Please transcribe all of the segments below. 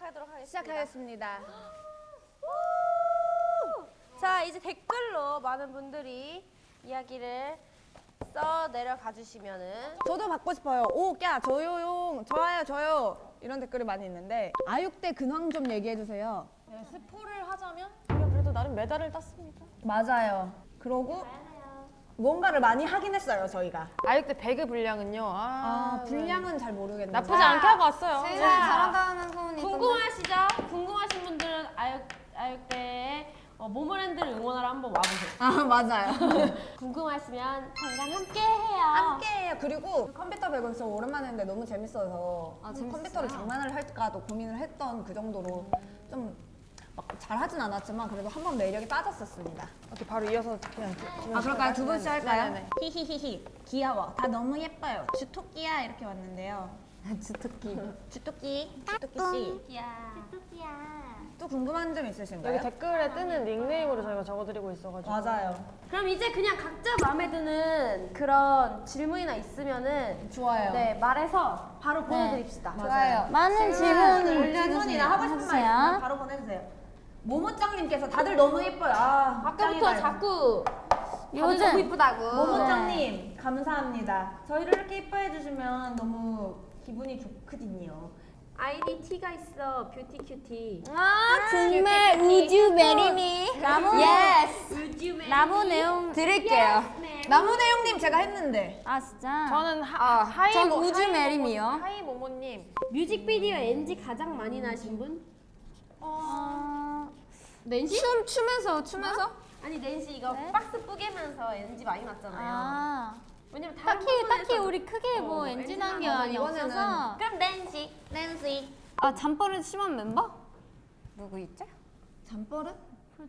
시작하도록 하겠습니다. 시작하겠습니다. 자, 이제 댓글로 많은 분들이 이야기를 써 내려가 주시면은 저도 받고 싶어요. 오, 꺄, 저요용, 좋아요, 저요. 이런 댓글이 많이 있는데 아육대 근황 좀 얘기해 주세요. 네, 스포를 하자면 우리가 그래도 나름 메달을 땄습니다. 맞아요. 그러고 뭔가를 많이 하긴 했어요, 저희가. 아육대 배그 분량은요. 아, 아, 분량은 잘 모르겠는데. 나쁘지 않게 하고 왔어요. 제일 잘한다는 소문이 궁금하시죠? 궁금하신 분들은 아육 아육대에 어, 모모랜드를 응원하러 한번 와보세요. 아, 맞아요. 궁금하시면 저희랑 함께 해요. 함께해요. 그리고 컴퓨터 배구에서 오랜만에 했는데 너무 재밌어서 아? 컴퓨터를 장난을 할까도 고민을 했던 그 정도로 좀 막 잘하진 않았지만 그래도 한 번 매력에 빠졌었습니다. 이렇게 바로 이어서 그냥 아 그럴까요? 두 분씩 할까요? 네네네. 히히히히 귀여워. 다 너무 예뻐요. 주토끼야 이렇게 왔는데요. 주특기. 주토끼, 주토끼 씨. 야. 또 궁금한 점 있으신가요? 여기 댓글에 뜨는 닉네임으로 저희가 적어드리고 있어가지고. 맞아요. 그럼 이제 그냥 각자 마음에 드는 그런 질문이나 있으면은 좋아요. 네 말해서 바로 보내드립시다. 좋아요. 많은 질문을 질문이나 하고 싶은 말 있으면 바로 보내주세요. 모모짱님께서 다들 너무 예뻐요. 아, 아까부터. 자꾸 다들 너무 이쁘다고. 모모짱님 감사합니다. 저희를 이렇게 예뻐해 주시면 너무 기분이 좋거든요. 아이디 T가 있어 뷰티 큐티. 아 정말 우주 메리미 나무 예스 요즘에 나무 내용 드릴게요. 나무 내용님 제가 했는데 아 진짜? 저는 하, 하이 전 모- 우주 하이. 모모- 하이 모모님. 뮤직비디오 NG 가장 많이 나신 분? 어... 낸시? 춤 추면서 추면서? 아니 낸시 이거 네? 박스 뿌개면서 NG 많이 났잖아요. 아 왜냐면 다른 딱히 딱히 우리 크게 뭐 어, 엔진 엔진한 이번에는 없어서 그럼 낸시, 낸시. 아 잠버릇 심한 멤버? 누구 있죠? 잠버릇?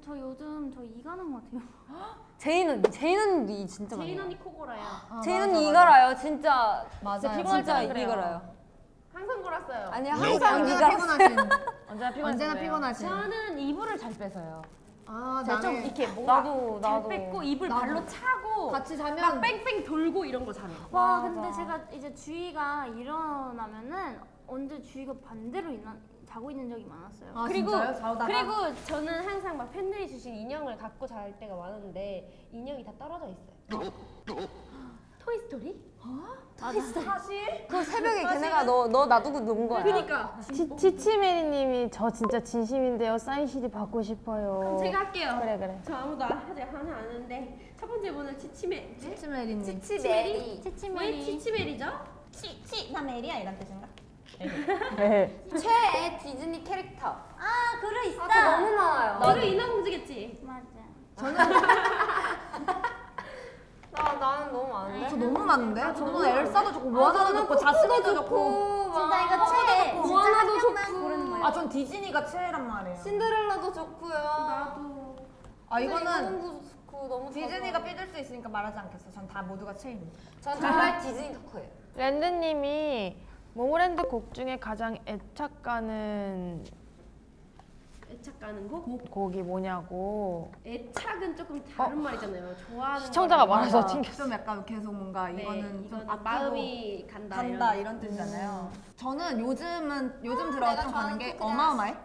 저 요즘 저 이가는 것 같아요. 제인 언니, 제인 언니 진짜 제인. 언니 코골아요. 제인 언니 이거라요, 진짜. 맞아요. 진짜. 이거라요. 항상 골았어요. 아니 항상 항상 언제나. 피곤하신. 언제나. 피곤하신. 저는 이불을 잘 빼서요. 아 제가 좀 이렇게 뭔가 나도 잘 나도. 뺏고 이불 나도. 발로 차고 같이 막 자면 뺑뺑 돌고 이런 거 잘해요. 와 맞아. 근데 제가 이제 주희가 일어나면은 언제 주희가 반대로 일어나, 자고 있는 적이 많았어요. 아, 그리고 진짜요? 자다가? 그리고 저는 항상 막 팬들이 주신 인형을 갖고 잘 때가 많은데 인형이 다 떨어져 있어요. 토이 스토리? 사실 그 새벽에 걔네가 너, 너 놔두고 논 거야. 그니까. 치치메리님이 저 진짜 진심인데요. 사인 CD 받고 싶어요. 그럼 제가 할게요. 그래 그래. 저 아무도 하지 하나 아는데 첫 번째 분은 치치메. 치치메리님. 치치메리. 치치메리. 왜 치치메리죠? 치치 나 메리야 이런 뜻인가? 네. 최애 디즈니 캐릭터. 아 그래 있어. 아, 너무 많아요. 너를 인어공주겠지. 맞아. 나, 나는 너무 많은데? 저 너무 많은데? 저는 엘사도 좋고 모아나도 좋고 자스민도 좋고 진짜 이거 최애. 모아나도 고르는 거야. 아전 디즈니가 최애란 말이에요. 신데렐라도 좋고요. 나도. 아 이거는 좋고 너무 디즈니가 삐질 수 있으니까 말하지 않겠어. 전 다 모두가 최애입니다. 전 정말 디즈니 덕후예요. 랜드님이 모모랜드 곡 중에 가장 애착 가는 애착 가는 곡? 곡이 뭐냐고 애착은 조금 다른 말이잖아요. 좋아하는 시청자가 많아서. 튕겼어. 좀 약간 계속 뭔가 네, 이거는 좀 마음이 간다. 간다 이런. 이런 뜻이잖아요. 저는 요즘은 요즘 아, 들어 내가 좀 가는 게 어마어마해.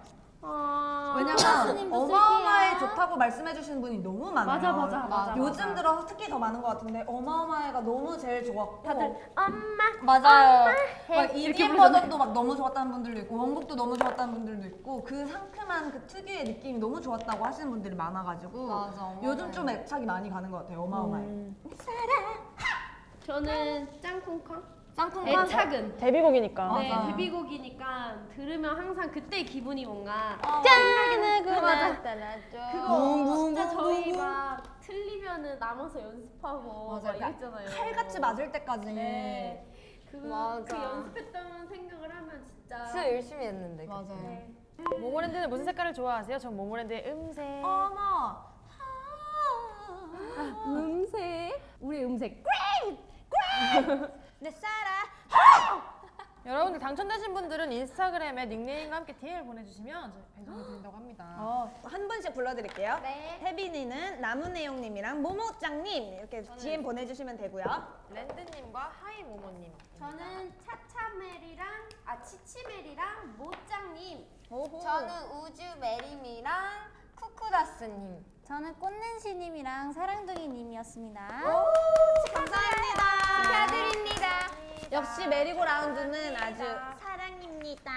아, 왜냐면 어마어마해. 좋다고 말씀해 주시는 분이 너무 많아요. 맞아, 맞아, 맞아, 요즘 맞아. 들어 특히 더 많은 것 같은데 어마어마해가 너무 제일 좋았고 다들 엄마 맞아요. 막 이렇게 EDM. 버전도 막 너무 좋았다는 분들도 있고 원곡도 너무 좋았다는 분들도 있고 그 상큼한 그 특유의 느낌이 너무 좋았다고 하시는 분들이 많아가지고 맞아. 요즘 좀 애착이 많이 가는 것 같아요. 어마어마해. 음. 저는 짱콩콩 쌍콩 애착은 데뷔곡이니까. 네 맞아. 데뷔곡이니까 들으면 항상 그때 기분이 뭔가 짠! 그 맞아. 맞아. 그거 진짜 저희 막 틀리면은 남아서 연습하고 막 맞아요. 이랬잖아요. 칼같이 맞을 때까지. 네. 그거 맞아. 그 연습했던 생각을 하면 진짜 진짜 열심히 했는데. 맞아요. 네. 모모랜드는 무슨 색깔을 좋아하세요? 전 모모랜드의 음색. 어머. 음색 우리 음색 내 사랑. 여러분들 당첨되신 분들은 인스타그램에 닉네임과 함께 DM을 보내주시면 저희 배송해 드린다고 합니다. 어, 한 분씩 불러드릴게요. 네. 태빈이는 나무내용님이랑 모모짱님 이렇게 DM 보내주시면 되고요. 랜드님과 하이모모님. 저는 차차멜이랑 아 치치멜이랑 모짱님. 오호. 저는 우주 메림이랑 쿠쿠다스님. 저는 꽃낸시님이랑 사랑둥이님이었습니다. 감 역시 메리고라운드는 아주 사랑입니다.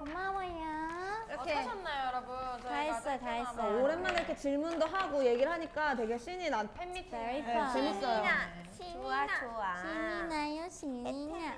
고마워요. 이렇게 어떠셨나요, 여러분? 다 했어요, 다 했어요. 오랜만에 이렇게 질문도 하고 얘기를 하니까 되게 신이 나. 팬미팅 Very 네, fun. 재밌어요. 좋아 좋아. 신이 나요, 신이 나.